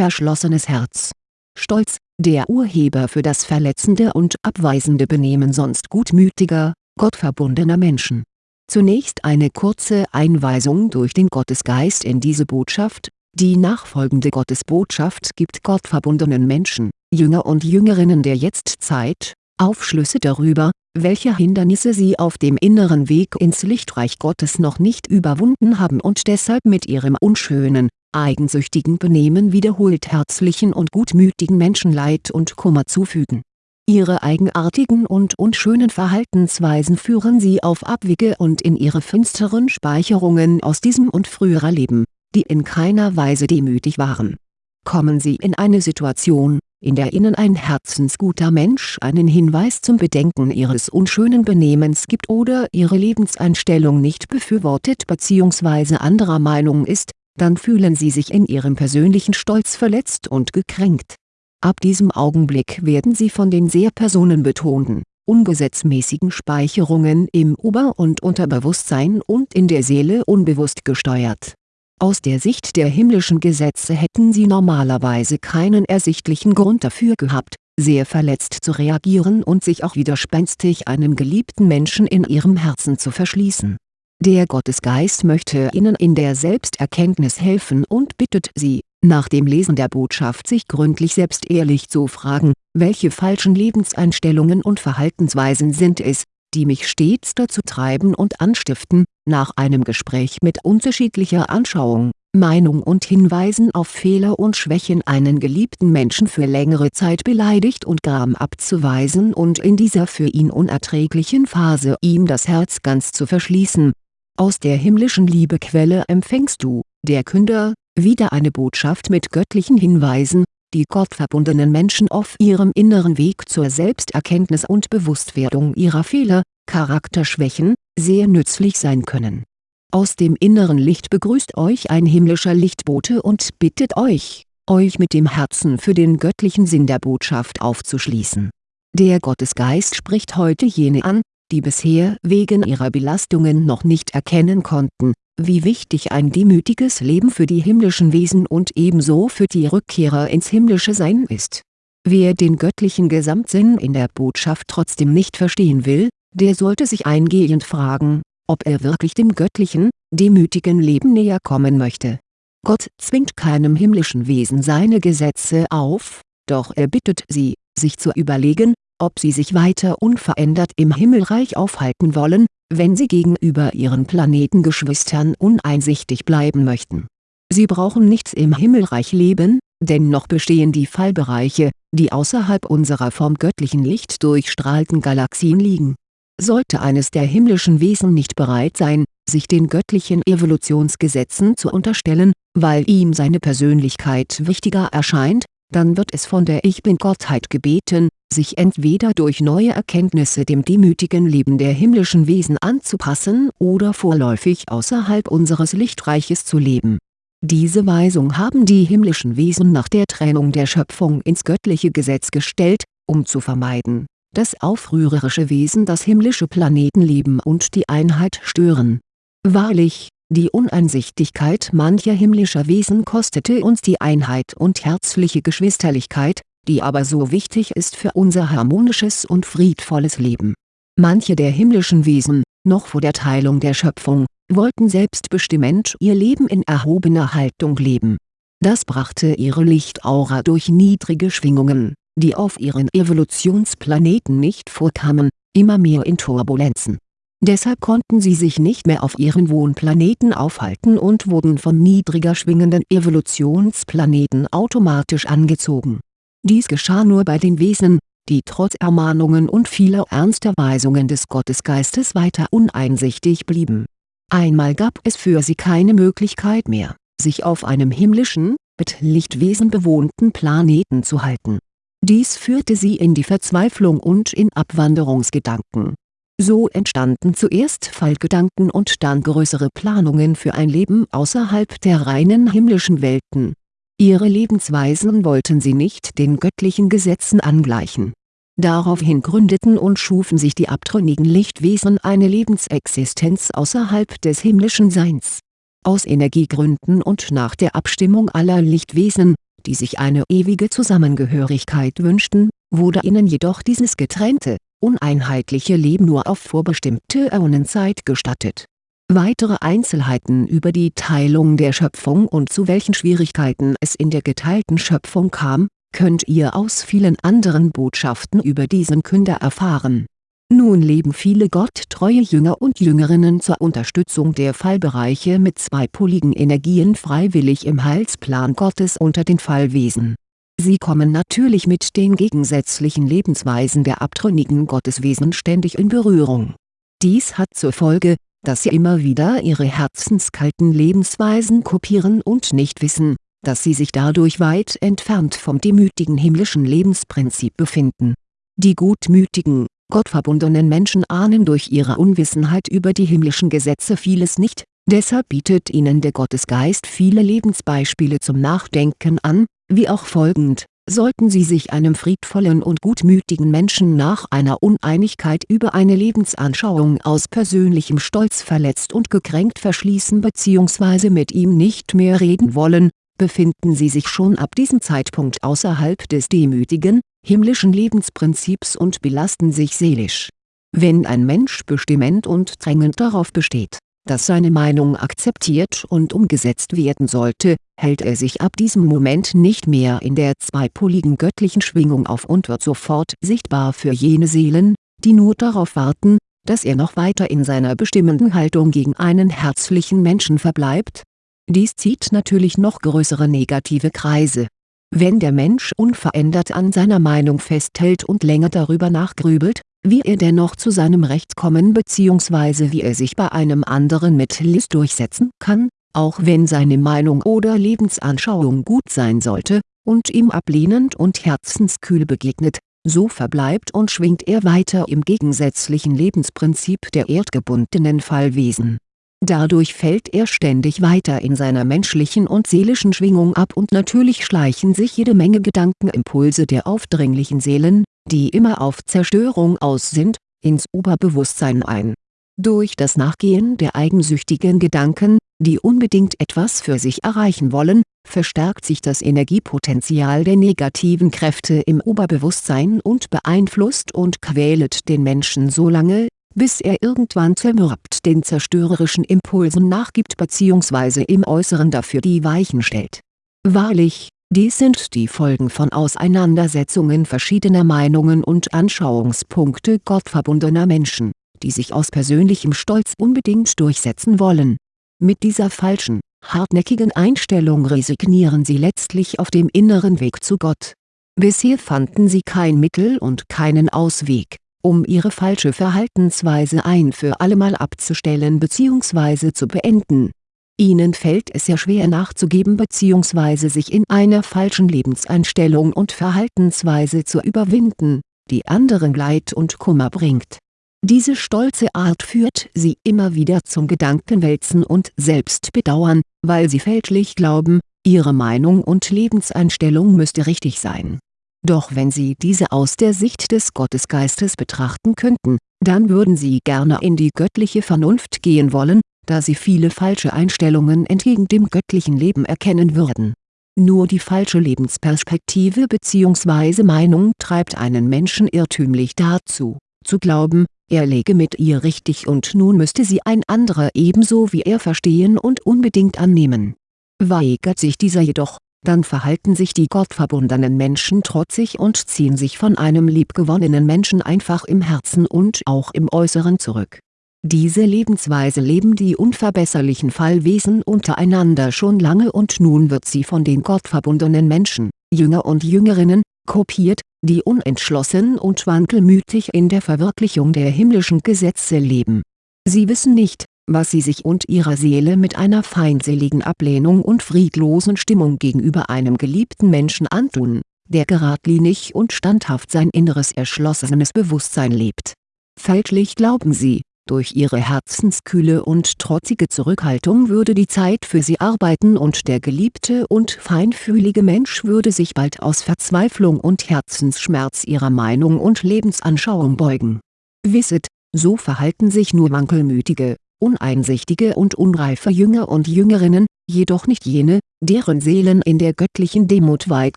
verschlossenes Herz. Stolz, der Urheber für das verletzende und abweisende Benehmen sonst gutmütiger, gottverbundener Menschen. Zunächst eine kurze Einweisung durch den Gottesgeist in diese Botschaft, die nachfolgende Gottesbotschaft gibt gottverbundenen Menschen, Jünger und Jüngerinnen der Jetztzeit, Aufschlüsse darüber, welche Hindernisse sie auf dem inneren Weg ins Lichtreich Gottes noch nicht überwunden haben und deshalb mit ihrem unschönen, eigensüchtigen Benehmen wiederholt herzlichen und gutmütigen Menschen Leid und Kummer zufügen. Ihre eigenartigen und unschönen Verhaltensweisen führen sie auf Abwege und in ihre finsteren Speicherungen aus diesem und früherer Leben, die in keiner Weise demütig waren. Kommen sie in eine Situation, in der ihnen ein herzensguter Mensch einen Hinweis zum Bedenken ihres unschönen Benehmens gibt oder ihre Lebenseinstellung nicht befürwortet bzw. anderer Meinung ist, dann fühlen sie sich in ihrem persönlichen Stolz verletzt und gekränkt. Ab diesem Augenblick werden sie von den sehr personenbetonten, ungesetzmäßigen Speicherungen im Ober- und Unterbewusstsein und in der Seele unbewusst gesteuert aus der Sicht der himmlischen Gesetze hätten sie normalerweise keinen ersichtlichen Grund dafür gehabt, sehr verletzt zu reagieren und sich auch widerspenstig einem geliebten Menschen in ihrem Herzen zu verschließen. Der Gottesgeist möchte ihnen in der Selbsterkenntnis helfen und bittet sie, nach dem Lesen der Botschaft sich gründlich selbst ehrlich zu fragen, welche falschen Lebenseinstellungen und Verhaltensweisen sind es, die mich stets dazu treiben und anstiften, nach einem Gespräch mit unterschiedlicher Anschauung, Meinung und Hinweisen auf Fehler und Schwächen einen geliebten Menschen für längere Zeit beleidigt und gram abzuweisen und in dieser für ihn unerträglichen Phase ihm das Herz ganz zu verschließen. Aus der himmlischen Liebequelle empfängst du, der Künder, wieder eine Botschaft mit göttlichen Hinweisen, die gottverbundenen Menschen auf ihrem inneren Weg zur Selbsterkenntnis und Bewusstwerdung ihrer Fehler, Charakterschwächen, sehr nützlich sein können. Aus dem inneren Licht begrüßt euch ein himmlischer Lichtbote und bittet euch, euch mit dem Herzen für den göttlichen Sinn der Botschaft aufzuschließen. Der Gottesgeist spricht heute jene an, die bisher wegen ihrer Belastungen noch nicht erkennen konnten, wie wichtig ein demütiges Leben für die himmlischen Wesen und ebenso für die Rückkehrer ins himmlische Sein ist. Wer den göttlichen Gesamtsinn in der Botschaft trotzdem nicht verstehen will, der sollte sich eingehend fragen, ob er wirklich dem göttlichen, demütigen Leben näher kommen möchte. Gott zwingt keinem himmlischen Wesen seine Gesetze auf, doch er bittet sie, sich zu überlegen, ob sie sich weiter unverändert im Himmelreich aufhalten wollen, wenn sie gegenüber ihren Planetengeschwistern uneinsichtig bleiben möchten. Sie brauchen nichts im Himmelreich leben, denn noch bestehen die Fallbereiche, die außerhalb unserer vom göttlichen Licht durchstrahlten Galaxien liegen. Sollte eines der himmlischen Wesen nicht bereit sein, sich den göttlichen Evolutionsgesetzen zu unterstellen, weil ihm seine Persönlichkeit wichtiger erscheint, dann wird es von der Ich-Bin-Gottheit gebeten, sich entweder durch neue Erkenntnisse dem demütigen Leben der himmlischen Wesen anzupassen oder vorläufig außerhalb unseres Lichtreiches zu leben. Diese Weisung haben die himmlischen Wesen nach der Trennung der Schöpfung ins göttliche Gesetz gestellt, um zu vermeiden, dass aufrührerische Wesen das himmlische Planetenleben und die Einheit stören. Wahrlich, die Uneinsichtigkeit mancher himmlischer Wesen kostete uns die Einheit und herzliche Geschwisterlichkeit, die aber so wichtig ist für unser harmonisches und friedvolles Leben. Manche der himmlischen Wesen, noch vor der Teilung der Schöpfung, wollten selbstbestimmend ihr Leben in erhobener Haltung leben. Das brachte ihre Lichtaura durch niedrige Schwingungen, die auf ihren Evolutionsplaneten nicht vorkamen, immer mehr in Turbulenzen Deshalb konnten sie sich nicht mehr auf ihren Wohnplaneten aufhalten und wurden von niedriger schwingenden Evolutionsplaneten automatisch angezogen. Dies geschah nur bei den Wesen, die trotz Ermahnungen und vieler ernster Weisungen des Gottesgeistes weiter uneinsichtig blieben. Einmal gab es für sie keine Möglichkeit mehr, sich auf einem himmlischen, mit Lichtwesen bewohnten Planeten zu halten. Dies führte sie in die Verzweiflung und in Abwanderungsgedanken so entstanden zuerst Fallgedanken und dann größere Planungen für ein Leben außerhalb der reinen himmlischen Welten. Ihre Lebensweisen wollten sie nicht den göttlichen Gesetzen angleichen. Daraufhin gründeten und schufen sich die abtrünnigen Lichtwesen eine Lebensexistenz außerhalb des himmlischen Seins. Aus Energiegründen und nach der Abstimmung aller Lichtwesen, die sich eine ewige Zusammengehörigkeit wünschten, wurde ihnen jedoch dieses getrennte, uneinheitliche Leben nur auf vorbestimmte Äonenzeit gestattet. Weitere Einzelheiten über die Teilung der Schöpfung und zu welchen Schwierigkeiten es in der geteilten Schöpfung kam, könnt ihr aus vielen anderen Botschaften über diesen Künder erfahren. Nun leben viele gotttreue Jünger und Jüngerinnen zur Unterstützung der Fallbereiche mit zweipoligen Energien freiwillig im Heilsplan Gottes unter den Fallwesen. Sie kommen natürlich mit den gegensätzlichen Lebensweisen der abtrünnigen Gotteswesen ständig in Berührung. Dies hat zur Folge, dass sie immer wieder ihre herzenskalten Lebensweisen kopieren und nicht wissen, dass sie sich dadurch weit entfernt vom demütigen himmlischen Lebensprinzip befinden. Die gutmütigen, gottverbundenen Menschen ahnen durch ihre Unwissenheit über die himmlischen Gesetze vieles nicht, deshalb bietet ihnen der Gottesgeist viele Lebensbeispiele zum Nachdenken an, wie auch folgend Sollten Sie sich einem friedvollen und gutmütigen Menschen nach einer Uneinigkeit über eine Lebensanschauung aus persönlichem Stolz verletzt und gekränkt verschließen bzw. mit ihm nicht mehr reden wollen, befinden Sie sich schon ab diesem Zeitpunkt außerhalb des demütigen, himmlischen Lebensprinzips und belasten sich seelisch. Wenn ein Mensch bestimmend und drängend darauf besteht, dass seine Meinung akzeptiert und umgesetzt werden sollte, hält er sich ab diesem Moment nicht mehr in der zweipoligen göttlichen Schwingung auf und wird sofort sichtbar für jene Seelen, die nur darauf warten, dass er noch weiter in seiner bestimmenden Haltung gegen einen herzlichen Menschen verbleibt, dies zieht natürlich noch größere negative Kreise. Wenn der Mensch unverändert an seiner Meinung festhält und länger darüber nachgrübelt, wie er dennoch zu seinem Recht kommen bzw. wie er sich bei einem anderen mit List durchsetzen kann, auch wenn seine Meinung oder Lebensanschauung gut sein sollte, und ihm ablehnend und herzenskühl begegnet, so verbleibt und schwingt er weiter im gegensätzlichen Lebensprinzip der erdgebundenen Fallwesen Dadurch fällt er ständig weiter in seiner menschlichen und seelischen Schwingung ab und natürlich schleichen sich jede Menge Gedankenimpulse der aufdringlichen Seelen, die immer auf Zerstörung aus sind, ins Oberbewusstsein ein. Durch das Nachgehen der eigensüchtigen Gedanken, die unbedingt etwas für sich erreichen wollen, verstärkt sich das Energiepotenzial der negativen Kräfte im Oberbewusstsein und beeinflusst und quält den Menschen so lange, bis er irgendwann zermürbt den zerstörerischen Impulsen nachgibt bzw. im Äußeren dafür die Weichen stellt. Wahrlich, dies sind die Folgen von Auseinandersetzungen verschiedener Meinungen und Anschauungspunkte gottverbundener Menschen, die sich aus persönlichem Stolz unbedingt durchsetzen wollen. Mit dieser falschen, hartnäckigen Einstellung resignieren sie letztlich auf dem inneren Weg zu Gott. Bisher fanden sie kein Mittel und keinen Ausweg um ihre falsche Verhaltensweise ein für allemal abzustellen bzw. zu beenden. Ihnen fällt es sehr schwer nachzugeben bzw. sich in einer falschen Lebenseinstellung und Verhaltensweise zu überwinden, die anderen Leid und Kummer bringt. Diese stolze Art führt sie immer wieder zum Gedankenwälzen und Selbstbedauern, weil sie fälschlich glauben, ihre Meinung und Lebenseinstellung müsste richtig sein doch wenn Sie diese aus der Sicht des Gottesgeistes betrachten könnten, dann würden Sie gerne in die göttliche Vernunft gehen wollen, da Sie viele falsche Einstellungen entgegen dem göttlichen Leben erkennen würden. Nur die falsche Lebensperspektive bzw. Meinung treibt einen Menschen irrtümlich dazu, zu glauben, er läge mit ihr richtig und nun müsste sie ein anderer ebenso wie er verstehen und unbedingt annehmen. Weigert sich dieser jedoch, dann verhalten sich die gottverbundenen Menschen trotzig und ziehen sich von einem liebgewonnenen Menschen einfach im Herzen und auch im Äußeren zurück. Diese Lebensweise leben die unverbesserlichen Fallwesen untereinander schon lange und nun wird sie von den gottverbundenen Menschen, Jünger und Jüngerinnen, kopiert, die unentschlossen und wankelmütig in der Verwirklichung der himmlischen Gesetze leben. Sie wissen nicht, was sie sich und ihrer Seele mit einer feindseligen Ablehnung und friedlosen Stimmung gegenüber einem geliebten Menschen antun, der geradlinig und standhaft sein inneres erschlossenes Bewusstsein lebt. Fälschlich glauben sie, durch ihre herzenskühle und trotzige Zurückhaltung würde die Zeit für sie arbeiten und der geliebte und feinfühlige Mensch würde sich bald aus Verzweiflung und Herzensschmerz ihrer Meinung und Lebensanschauung beugen. Wisset, so verhalten sich nur wankelmütige, uneinsichtige und unreife Jünger und Jüngerinnen, jedoch nicht jene, deren Seelen in der göttlichen Demut weit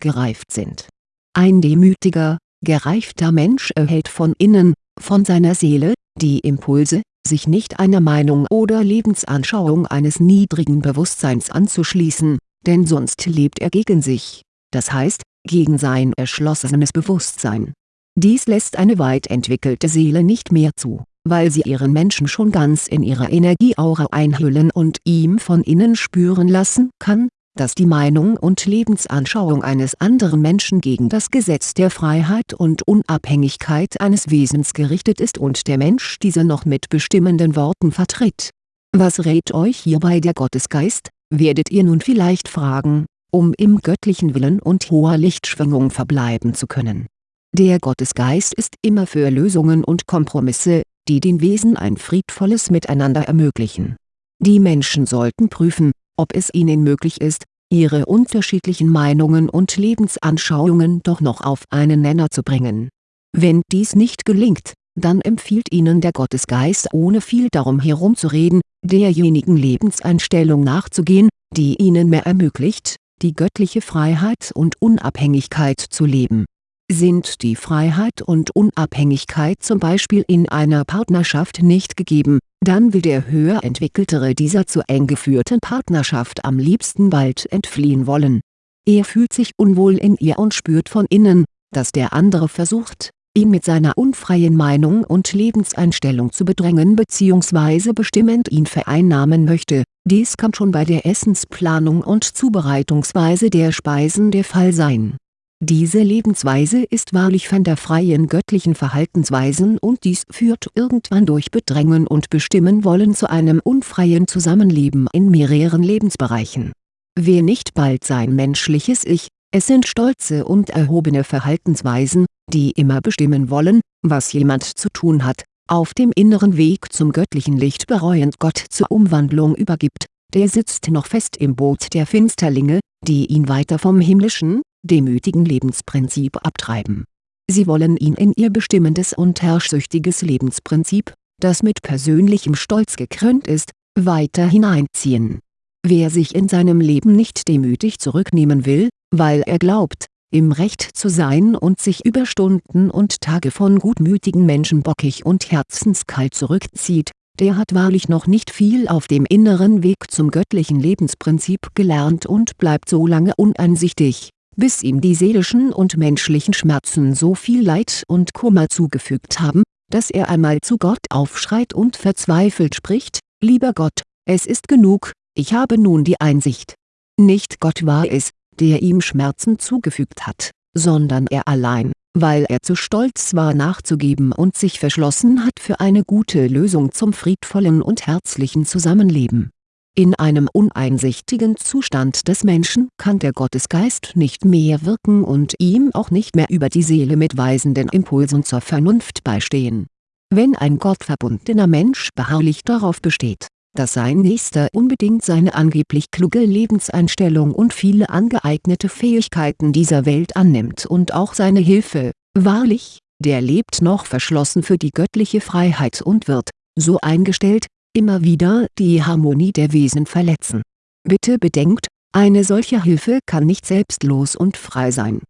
gereift sind. Ein demütiger, gereifter Mensch erhält von innen, von seiner Seele, die Impulse, sich nicht einer Meinung oder Lebensanschauung eines niedrigen Bewusstseins anzuschließen, denn sonst lebt er gegen sich, das heißt, gegen sein erschlossenes Bewusstsein. Dies lässt eine weit entwickelte Seele nicht mehr zu, weil sie ihren Menschen schon ganz in ihre Energieaura einhüllen und ihm von innen spüren lassen kann, dass die Meinung und Lebensanschauung eines anderen Menschen gegen das Gesetz der Freiheit und Unabhängigkeit eines Wesens gerichtet ist und der Mensch diese noch mit bestimmenden Worten vertritt. Was rät euch hierbei der Gottesgeist, werdet ihr nun vielleicht fragen, um im göttlichen Willen und hoher Lichtschwingung verbleiben zu können. Der Gottesgeist ist immer für Lösungen und Kompromisse, die den Wesen ein friedvolles Miteinander ermöglichen. Die Menschen sollten prüfen, ob es ihnen möglich ist, ihre unterschiedlichen Meinungen und Lebensanschauungen doch noch auf einen Nenner zu bringen. Wenn dies nicht gelingt, dann empfiehlt ihnen der Gottesgeist ohne viel darum herumzureden, derjenigen Lebenseinstellung nachzugehen, die ihnen mehr ermöglicht, die göttliche Freiheit und Unabhängigkeit zu leben sind die Freiheit und Unabhängigkeit zum Beispiel in einer Partnerschaft nicht gegeben, dann will der höher entwickeltere dieser zu eng geführten Partnerschaft am liebsten bald entfliehen wollen. Er fühlt sich unwohl in ihr und spürt von innen, dass der andere versucht, ihn mit seiner unfreien Meinung und Lebenseinstellung zu bedrängen bzw. bestimmend ihn vereinnahmen möchte, dies kann schon bei der Essensplanung und Zubereitungsweise der Speisen der Fall sein diese Lebensweise ist wahrlich von der freien göttlichen Verhaltensweisen und dies führt irgendwann durch Bedrängen und Bestimmen wollen zu einem unfreien Zusammenleben in mehreren Lebensbereichen. Wer nicht bald sein menschliches Ich, es sind stolze und erhobene Verhaltensweisen, die immer bestimmen wollen, was jemand zu tun hat, auf dem inneren Weg zum göttlichen Licht bereuend Gott zur Umwandlung übergibt, der sitzt noch fest im Boot der Finsterlinge, die ihn weiter vom himmlischen, demütigen Lebensprinzip abtreiben. Sie wollen ihn in ihr bestimmendes und herrschsüchtiges Lebensprinzip, das mit persönlichem Stolz gekrönt ist, weiter hineinziehen. Wer sich in seinem Leben nicht demütig zurücknehmen will, weil er glaubt, im Recht zu sein und sich über Stunden und Tage von gutmütigen Menschen bockig und herzenskalt zurückzieht, der hat wahrlich noch nicht viel auf dem inneren Weg zum göttlichen Lebensprinzip gelernt und bleibt so lange uneinsichtig, bis ihm die seelischen und menschlichen Schmerzen so viel Leid und Kummer zugefügt haben, dass er einmal zu Gott aufschreit und verzweifelt spricht, »Lieber Gott, es ist genug, ich habe nun die Einsicht. Nicht Gott war es, der ihm Schmerzen zugefügt hat, sondern er allein, weil er zu stolz war nachzugeben und sich verschlossen hat für eine gute Lösung zum friedvollen und herzlichen Zusammenleben in einem uneinsichtigen Zustand des Menschen kann der Gottesgeist nicht mehr wirken und ihm auch nicht mehr über die Seele mit weisenden Impulsen zur Vernunft beistehen. Wenn ein gottverbundener Mensch beharrlich darauf besteht, dass sein Nächster unbedingt seine angeblich kluge Lebenseinstellung und viele angeeignete Fähigkeiten dieser Welt annimmt und auch seine Hilfe, wahrlich, der lebt noch verschlossen für die göttliche Freiheit und wird, so eingestellt, immer wieder die Harmonie der Wesen verletzen. Bitte bedenkt, eine solche Hilfe kann nicht selbstlos und frei sein.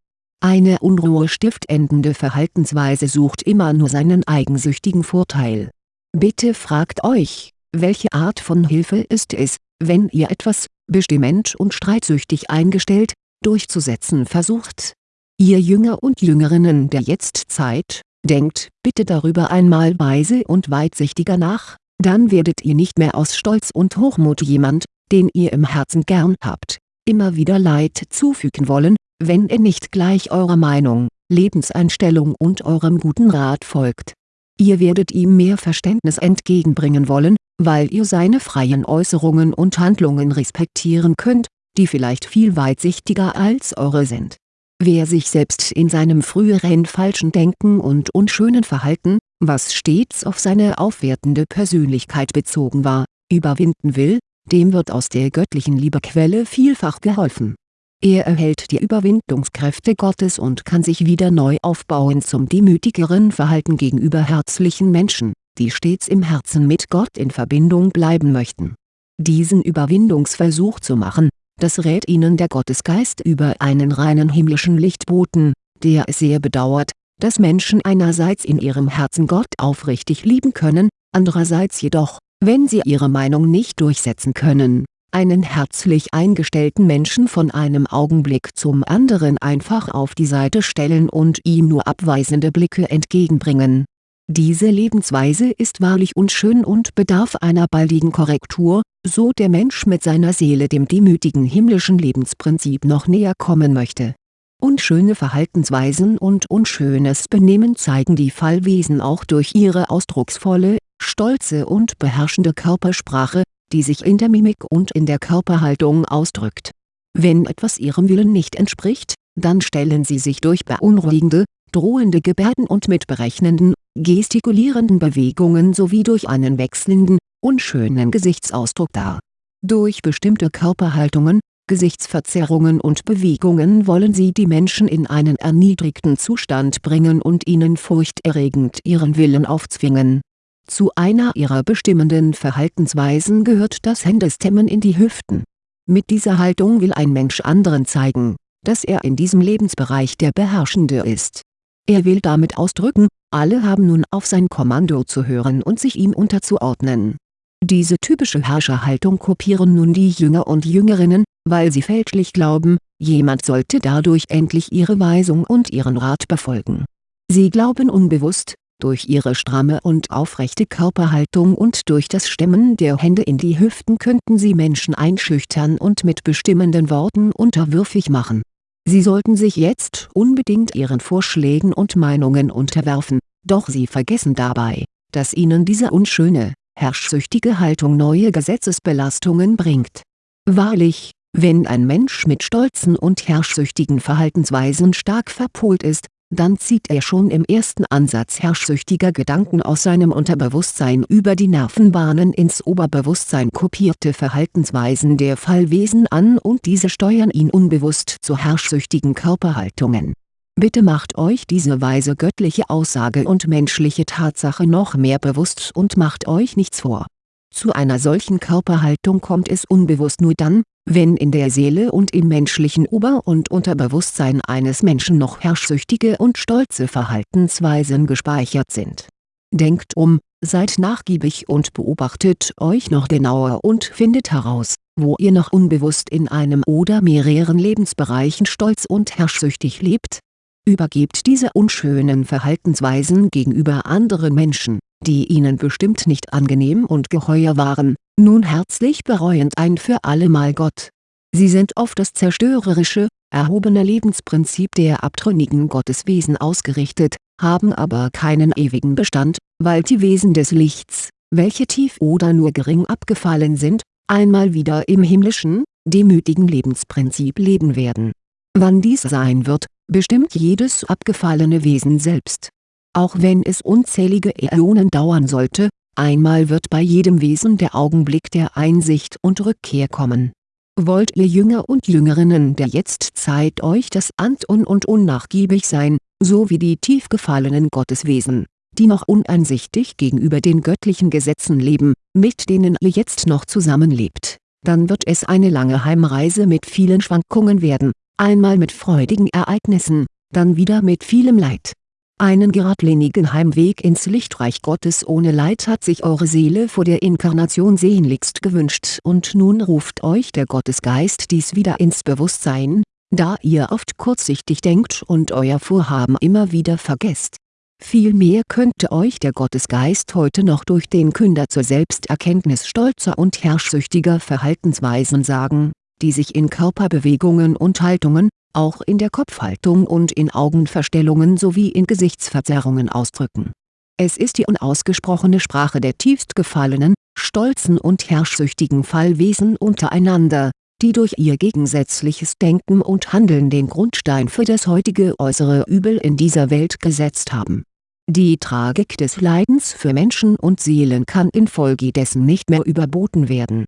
Eine unruhestiftendende Verhaltensweise sucht immer nur seinen eigensüchtigen Vorteil. Bitte fragt euch, welche Art von Hilfe ist es, wenn ihr etwas, bestimmend und streitsüchtig eingestellt, durchzusetzen versucht? Ihr Jünger und Jüngerinnen der Jetztzeit, denkt bitte darüber einmal weise und weitsichtiger nach, dann werdet ihr nicht mehr aus Stolz und Hochmut jemand, den ihr im Herzen gern habt, immer wieder Leid zufügen wollen, wenn er nicht gleich eurer Meinung, Lebenseinstellung und eurem guten Rat folgt. Ihr werdet ihm mehr Verständnis entgegenbringen wollen, weil ihr seine freien Äußerungen und Handlungen respektieren könnt, die vielleicht viel weitsichtiger als eure sind. Wer sich selbst in seinem früheren falschen Denken und unschönen Verhalten, was stets auf seine aufwertende Persönlichkeit bezogen war, überwinden will, dem wird aus der göttlichen Liebequelle vielfach geholfen. Er erhält die Überwindungskräfte Gottes und kann sich wieder neu aufbauen zum demütigeren Verhalten gegenüber herzlichen Menschen, die stets im Herzen mit Gott in Verbindung bleiben möchten. Diesen Überwindungsversuch zu machen, das rät ihnen der Gottesgeist über einen reinen himmlischen Lichtboten, der es sehr bedauert, dass Menschen einerseits in ihrem Herzen Gott aufrichtig lieben können, andererseits jedoch, wenn sie ihre Meinung nicht durchsetzen können, einen herzlich eingestellten Menschen von einem Augenblick zum anderen einfach auf die Seite stellen und ihm nur abweisende Blicke entgegenbringen. Diese Lebensweise ist wahrlich unschön und bedarf einer baldigen Korrektur, so der Mensch mit seiner Seele dem demütigen himmlischen Lebensprinzip noch näher kommen möchte Unschöne Verhaltensweisen und unschönes Benehmen zeigen die Fallwesen auch durch ihre ausdrucksvolle, stolze und beherrschende Körpersprache, die sich in der Mimik und in der Körperhaltung ausdrückt. Wenn etwas ihrem Willen nicht entspricht, dann stellen sie sich durch beunruhigende, drohende Gebärden und mit berechnenden, gestikulierenden Bewegungen sowie durch einen wechselnden, unschönen Gesichtsausdruck dar. Durch bestimmte Körperhaltungen, Gesichtsverzerrungen und Bewegungen wollen sie die Menschen in einen erniedrigten Zustand bringen und ihnen furchterregend ihren Willen aufzwingen. Zu einer ihrer bestimmenden Verhaltensweisen gehört das Händestemmen in die Hüften. Mit dieser Haltung will ein Mensch anderen zeigen, dass er in diesem Lebensbereich der Beherrschende ist. Er will damit ausdrücken, alle haben nun auf sein Kommando zu hören und sich ihm unterzuordnen. Diese typische Herrscherhaltung kopieren nun die Jünger und Jüngerinnen, weil sie fälschlich glauben, jemand sollte dadurch endlich ihre Weisung und ihren Rat befolgen. Sie glauben unbewusst, durch ihre stramme und aufrechte Körperhaltung und durch das Stemmen der Hände in die Hüften könnten sie Menschen einschüchtern und mit bestimmenden Worten unterwürfig machen. Sie sollten sich jetzt unbedingt ihren Vorschlägen und Meinungen unterwerfen, doch sie vergessen dabei, dass ihnen diese unschöne, herrschsüchtige Haltung neue Gesetzesbelastungen bringt. Wahrlich, wenn ein Mensch mit stolzen und herrschsüchtigen Verhaltensweisen stark verpolt ist, dann zieht er schon im ersten Ansatz herrschsüchtiger Gedanken aus seinem Unterbewusstsein über die Nervenbahnen ins Oberbewusstsein kopierte Verhaltensweisen der Fallwesen an und diese steuern ihn unbewusst zu herrschsüchtigen Körperhaltungen. Bitte macht euch diese weise göttliche Aussage und menschliche Tatsache noch mehr bewusst und macht euch nichts vor. Zu einer solchen Körperhaltung kommt es unbewusst nur dann, wenn in der Seele und im menschlichen Ober- und Unterbewusstsein eines Menschen noch herrschsüchtige und stolze Verhaltensweisen gespeichert sind. Denkt um, seid nachgiebig und beobachtet euch noch genauer und findet heraus, wo ihr noch unbewusst in einem oder mehreren Lebensbereichen stolz und herrschsüchtig lebt. Übergebt diese unschönen Verhaltensweisen gegenüber anderen Menschen, die ihnen bestimmt nicht angenehm und geheuer waren, nun herzlich bereuend ein für allemal Gott. Sie sind auf das zerstörerische, erhobene Lebensprinzip der abtrünnigen Gotteswesen ausgerichtet, haben aber keinen ewigen Bestand, weil die Wesen des Lichts, welche tief oder nur gering abgefallen sind, einmal wieder im himmlischen, demütigen Lebensprinzip leben werden. Wann dies sein wird, bestimmt jedes abgefallene Wesen selbst auch wenn es unzählige Äonen dauern sollte, einmal wird bei jedem Wesen der Augenblick der Einsicht und Rückkehr kommen. Wollt ihr Jünger und Jüngerinnen der Jetztzeit euch das Antun und unnachgiebig sein, so wie die tief gefallenen Gotteswesen, die noch uneinsichtig gegenüber den göttlichen Gesetzen leben, mit denen ihr jetzt noch zusammenlebt, dann wird es eine lange Heimreise mit vielen Schwankungen werden, einmal mit freudigen Ereignissen, dann wieder mit vielem Leid einen geradlinigen Heimweg ins Lichtreich Gottes ohne Leid hat sich eure Seele vor der Inkarnation sehnlichst gewünscht und nun ruft euch der Gottesgeist dies wieder ins Bewusstsein, da ihr oft kurzsichtig denkt und euer Vorhaben immer wieder vergesst. Vielmehr könnte euch der Gottesgeist heute noch durch den Künder zur Selbsterkenntnis stolzer und herrschsüchtiger Verhaltensweisen sagen, die sich in Körperbewegungen und Haltungen, auch in der Kopfhaltung und in Augenverstellungen sowie in Gesichtsverzerrungen ausdrücken. Es ist die unausgesprochene Sprache der tiefst gefallenen, stolzen und herrschsüchtigen Fallwesen untereinander, die durch ihr gegensätzliches Denken und Handeln den Grundstein für das heutige äußere Übel in dieser Welt gesetzt haben. Die Tragik des Leidens für Menschen und Seelen kann infolgedessen nicht mehr überboten werden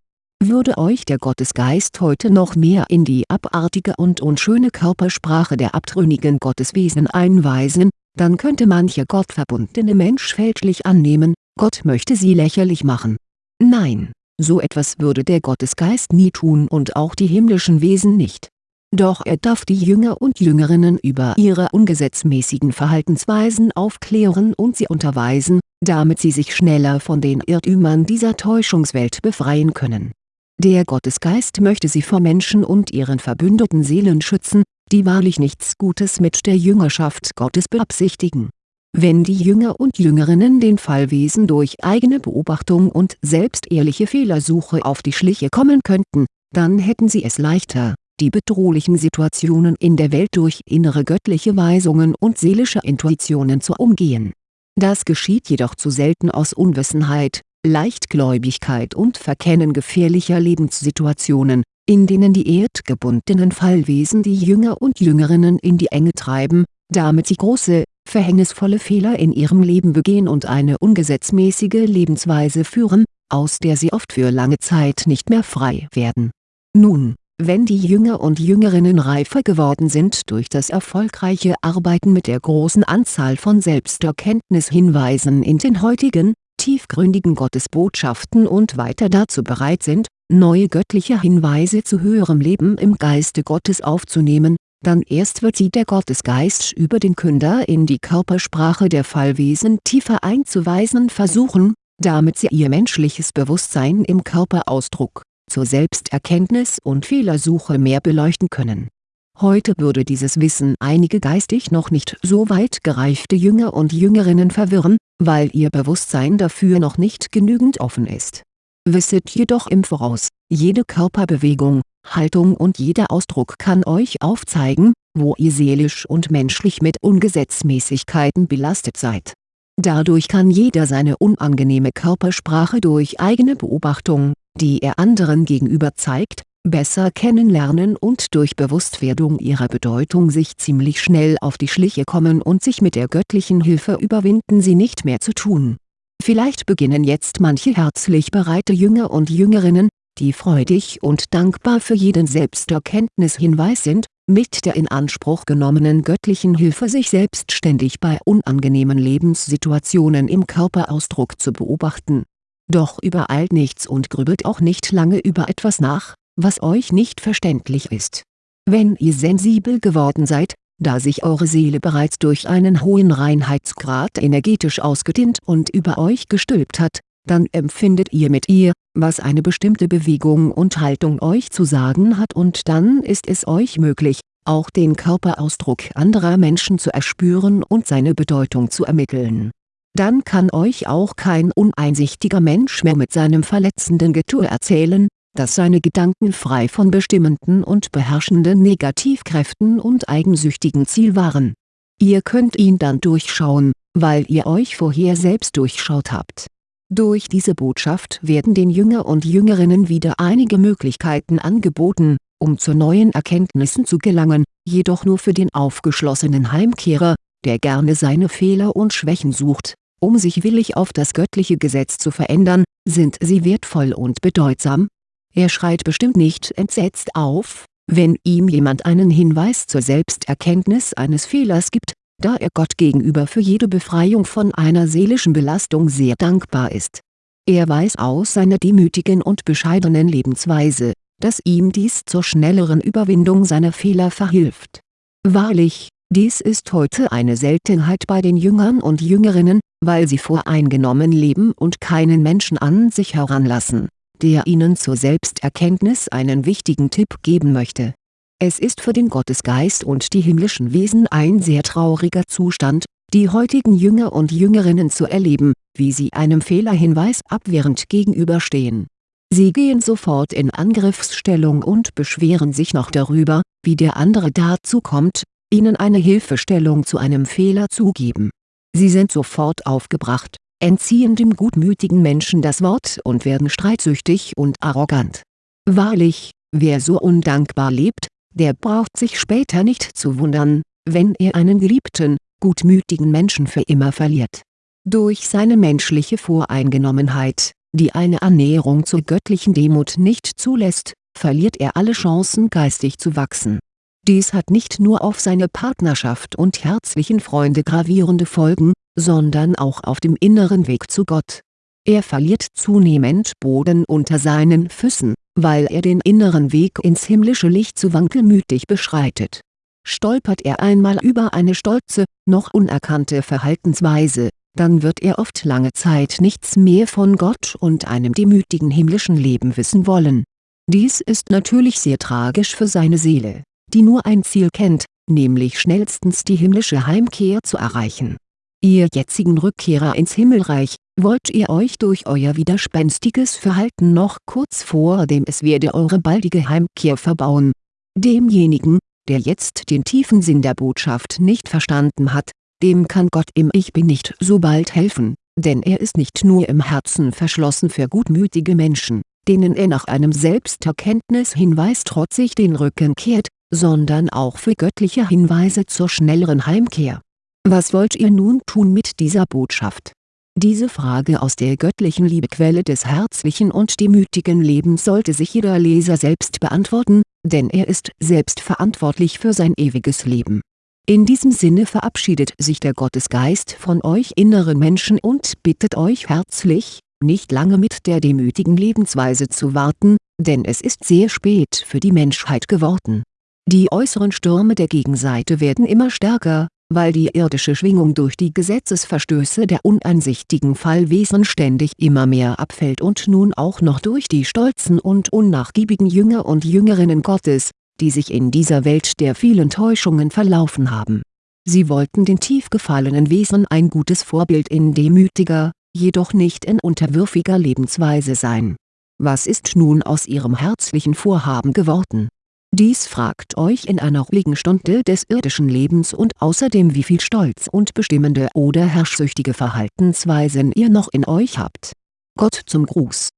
würde euch der Gottesgeist heute noch mehr in die abartige und unschöne Körpersprache der abtrünnigen Gotteswesen einweisen, dann könnte mancher gottverbundene Mensch fälschlich annehmen, Gott möchte sie lächerlich machen. Nein, so etwas würde der Gottesgeist nie tun und auch die himmlischen Wesen nicht. Doch er darf die Jünger und Jüngerinnen über ihre ungesetzmäßigen Verhaltensweisen aufklären und sie unterweisen, damit sie sich schneller von den Irrtümern dieser Täuschungswelt befreien können. Der Gottesgeist möchte sie vor Menschen und ihren verbündeten Seelen schützen, die wahrlich nichts Gutes mit der Jüngerschaft Gottes beabsichtigen. Wenn die Jünger und Jüngerinnen den Fallwesen durch eigene Beobachtung und selbstehrliche Fehlersuche auf die Schliche kommen könnten, dann hätten sie es leichter, die bedrohlichen Situationen in der Welt durch innere göttliche Weisungen und seelische Intuitionen zu umgehen. Das geschieht jedoch zu selten aus Unwissenheit, Leichtgläubigkeit und Verkennen gefährlicher Lebenssituationen, in denen die erdgebundenen Fallwesen die Jünger und Jüngerinnen in die Enge treiben, damit sie große, verhängnisvolle Fehler in ihrem Leben begehen und eine ungesetzmäßige Lebensweise führen, aus der sie oft für lange Zeit nicht mehr frei werden. Nun, wenn die Jünger und Jüngerinnen reifer geworden sind durch das erfolgreiche Arbeiten mit der großen Anzahl von Selbsterkenntnishinweisen in den heutigen, tiefgründigen Gottesbotschaften und weiter dazu bereit sind, neue göttliche Hinweise zu höherem Leben im Geiste Gottes aufzunehmen, dann erst wird sie der Gottesgeist über den Künder in die Körpersprache der Fallwesen tiefer einzuweisen versuchen, damit sie ihr menschliches Bewusstsein im Körperausdruck, zur Selbsterkenntnis und Fehlersuche mehr beleuchten können. Heute würde dieses Wissen einige geistig noch nicht so weit gereifte Jünger und Jüngerinnen verwirren, weil ihr Bewusstsein dafür noch nicht genügend offen ist. Wisset jedoch im Voraus, jede Körperbewegung, Haltung und jeder Ausdruck kann euch aufzeigen, wo ihr seelisch und menschlich mit Ungesetzmäßigkeiten belastet seid. Dadurch kann jeder seine unangenehme Körpersprache durch eigene Beobachtung, die er anderen gegenüber zeigt, besser kennenlernen und durch Bewusstwerdung ihrer Bedeutung sich ziemlich schnell auf die Schliche kommen und sich mit der göttlichen Hilfe überwinden sie nicht mehr zu tun. Vielleicht beginnen jetzt manche herzlich bereite Jünger und Jüngerinnen, die freudig und dankbar für jeden Selbsterkenntnishinweis sind, mit der in Anspruch genommenen göttlichen Hilfe sich selbstständig bei unangenehmen Lebenssituationen im Körperausdruck zu beobachten. Doch übereilt nichts und grübelt auch nicht lange über etwas nach, was euch nicht verständlich ist. Wenn ihr sensibel geworden seid, da sich eure Seele bereits durch einen hohen Reinheitsgrad energetisch ausgedehnt und über euch gestülpt hat, dann empfindet ihr mit ihr, was eine bestimmte Bewegung und Haltung euch zu sagen hat und dann ist es euch möglich, auch den Körperausdruck anderer Menschen zu erspüren und seine Bedeutung zu ermitteln. Dann kann euch auch kein uneinsichtiger Mensch mehr mit seinem verletzenden Getue erzählen, dass seine Gedanken frei von bestimmenden und beherrschenden Negativkräften und eigensüchtigen Ziel waren. Ihr könnt ihn dann durchschauen, weil ihr euch vorher selbst durchschaut habt durch diese Botschaft werden den Jünger und Jüngerinnen wieder einige Möglichkeiten angeboten, um zu neuen Erkenntnissen zu gelangen, jedoch nur für den aufgeschlossenen Heimkehrer, der gerne seine Fehler und Schwächen sucht, um sich willig auf das göttliche Gesetz zu verändern, sind sie wertvoll und bedeutsam. Er schreit bestimmt nicht entsetzt auf, wenn ihm jemand einen Hinweis zur Selbsterkenntnis eines Fehlers gibt, da er Gott gegenüber für jede Befreiung von einer seelischen Belastung sehr dankbar ist. Er weiß aus seiner demütigen und bescheidenen Lebensweise, dass ihm dies zur schnelleren Überwindung seiner Fehler verhilft. Wahrlich, dies ist heute eine Seltenheit bei den Jüngern und Jüngerinnen, weil sie voreingenommen leben und keinen Menschen an sich heranlassen, der ihnen zur Selbsterkenntnis einen wichtigen Tipp geben möchte es ist für den Gottesgeist und die himmlischen Wesen ein sehr trauriger Zustand, die heutigen Jünger und Jüngerinnen zu erleben, wie sie einem Fehlerhinweis abwehrend gegenüberstehen. Sie gehen sofort in Angriffsstellung und beschweren sich noch darüber, wie der andere dazu kommt, ihnen eine Hilfestellung zu einem Fehler zu geben. Sie sind sofort aufgebracht, entziehen dem gutmütigen Menschen das Wort und werden streitsüchtig und arrogant. Wahrlich, wer so undankbar lebt, der braucht sich später nicht zu wundern, wenn er einen geliebten, gutmütigen Menschen für immer verliert. Durch seine menschliche Voreingenommenheit, die eine Annäherung zur göttlichen Demut nicht zulässt, verliert er alle Chancen geistig zu wachsen. Dies hat nicht nur auf seine Partnerschaft und herzlichen Freunde gravierende Folgen, sondern auch auf dem inneren Weg zu Gott. Er verliert zunehmend Boden unter seinen Füßen, weil er den inneren Weg ins himmlische Licht zu wankelmütig beschreitet. Stolpert er einmal über eine stolze, noch unerkannte Verhaltensweise, dann wird er oft lange Zeit nichts mehr von Gott und einem demütigen himmlischen Leben wissen wollen. Dies ist natürlich sehr tragisch für seine Seele, die nur ein Ziel kennt, nämlich schnellstens die himmlische Heimkehr zu erreichen. Ihr jetzigen Rückkehrer ins Himmelreich, wollt ihr euch durch euer widerspenstiges Verhalten noch kurz vor dem es werde eure baldige Heimkehr verbauen. Demjenigen, der jetzt den tiefen Sinn der Botschaft nicht verstanden hat, dem kann Gott im Ich Bin nicht so bald helfen, denn er ist nicht nur im Herzen verschlossen für gutmütige Menschen, denen er nach einem Selbsterkenntnishinweis trotzig den Rücken kehrt, sondern auch für göttliche Hinweise zur schnelleren Heimkehr. Was wollt ihr nun tun mit dieser Botschaft? Diese Frage aus der göttlichen Liebequelle des herzlichen und demütigen Lebens sollte sich jeder Leser selbst beantworten, denn er ist selbst verantwortlich für sein ewiges Leben. In diesem Sinne verabschiedet sich der Gottesgeist von euch inneren Menschen und bittet euch herzlich, nicht lange mit der demütigen Lebensweise zu warten, denn es ist sehr spät für die Menschheit geworden. Die äußeren Stürme der Gegenseite werden immer stärker, weil die irdische Schwingung durch die Gesetzesverstöße der uneinsichtigen Fallwesen ständig immer mehr abfällt und nun auch noch durch die stolzen und unnachgiebigen Jünger und Jüngerinnen Gottes, die sich in dieser Welt der vielen Täuschungen verlaufen haben. Sie wollten den tief gefallenen Wesen ein gutes Vorbild in demütiger, jedoch nicht in unterwürfiger Lebensweise sein. Was ist nun aus ihrem herzlichen Vorhaben geworden dies fragt euch in einer ruhigen Stunde des irdischen Lebens und außerdem wie viel Stolz und bestimmende oder herrschsüchtige Verhaltensweisen ihr noch in euch habt. Gott zum Gruß